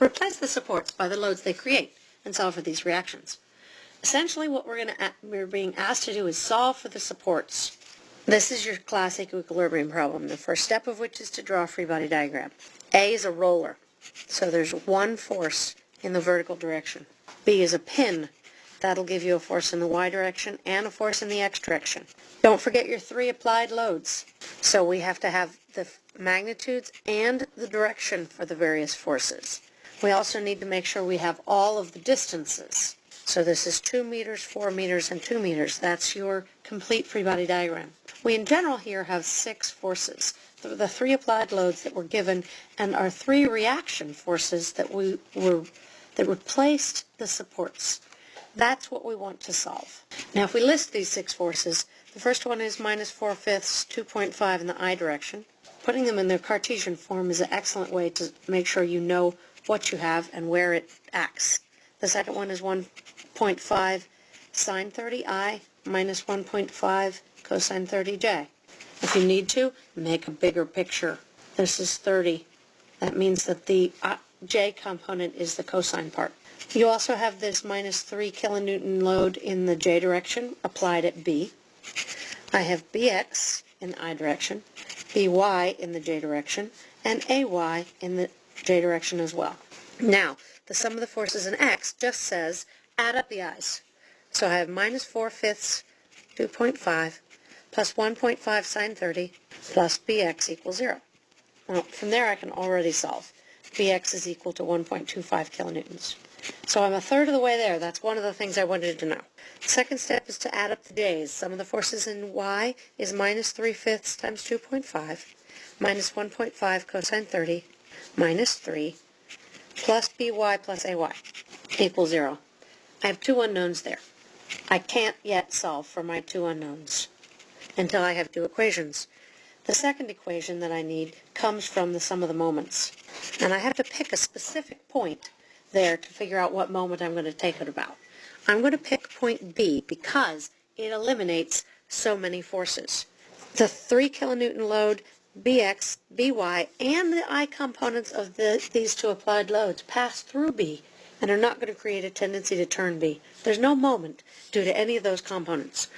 Replace the supports by the loads they create and solve for these reactions. Essentially what we're, gonna, we're being asked to do is solve for the supports. This is your classic equilibrium problem, the first step of which is to draw a free body diagram. A is a roller, so there's one force in the vertical direction. B is a pin, that'll give you a force in the y direction and a force in the x direction. Don't forget your three applied loads. So we have to have the magnitudes and the direction for the various forces. We also need to make sure we have all of the distances. So this is 2 meters, 4 meters, and 2 meters. That's your complete free body diagram. We in general here have six forces. The, three applied loads that were given and our three reaction forces that we were that replaced the supports. That's what we want to solve. Now if we list these six forces, the first one is minus 4 fifths, 2.5 in the I direction. Putting them in their Cartesian form is an excellent way to make sure you know what you have and where it acts. The second one is 1.5 sine 30i minus 1.5 cosine 30j. If you need to, make a bigger picture. This is 30. That means that the uh, j component is the cosine part. You also have this minus 3 kilonewton load in the j direction applied at b. I have bx in the i direction, by in the j direction, and ay in the j direction as well. Now, the sum of the forces in x just says add up the i's. So I have minus 4 fifths 2.5 plus 1.5 sine 30 plus bx equals 0. Well, from there I can already solve. bx is equal to 1.25 kilonewtons. So I'm a third of the way there. That's one of the things I wanted to know. Second step is to add up the j's. Sum of the forces in y is minus 3 fifths times 2.5 minus 1.5 cosine 30 minus 3 plus by plus ay equals 0. I have two unknowns there. I can't yet solve for my two unknowns until I have two equations. The second equation that I need comes from the sum of the moments. And I have to pick a specific point there to figure out what moment I'm going to take it about. I'm going to pick point B because it eliminates so many forces. The 3 kilonewton load, Bx, By, and the I components of the, these two applied loads pass through B and are not going to create a tendency to turn B. There's no moment due to any of those components.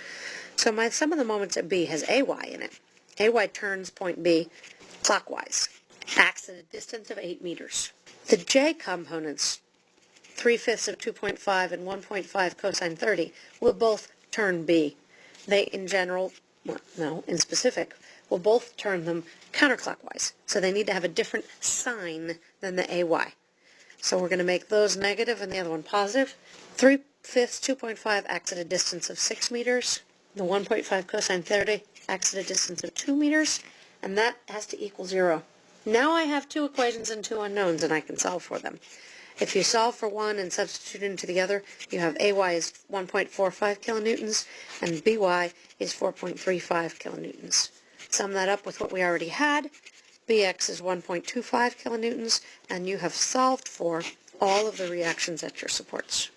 So my sum of the moments at B has AY in it. AY turns point B clockwise, acts at a distance of 8 meters. The J components, 3 fifths of 2.5 and 1.5 cosine 30, will both turn B. They, in general, well, no, in specific, we'll both turn them counterclockwise. So they need to have a different sign than the AY. So we're going to make those negative and the other one positive. 3 fifths 2.5 acts at a distance of 6 meters. The 1.5 cosine 30 acts at a distance of 2 meters, and that has to equal 0. Now I have two equations and two unknowns, and I can solve for them. If you solve for one and substitute into the other, you have AY is 1.45 kilonewtons, and BY is 4.35 kilonewtons. Sum that up with what we already had. BX is 1.25 kilonewtons, and you have solved for all of the reactions at your supports.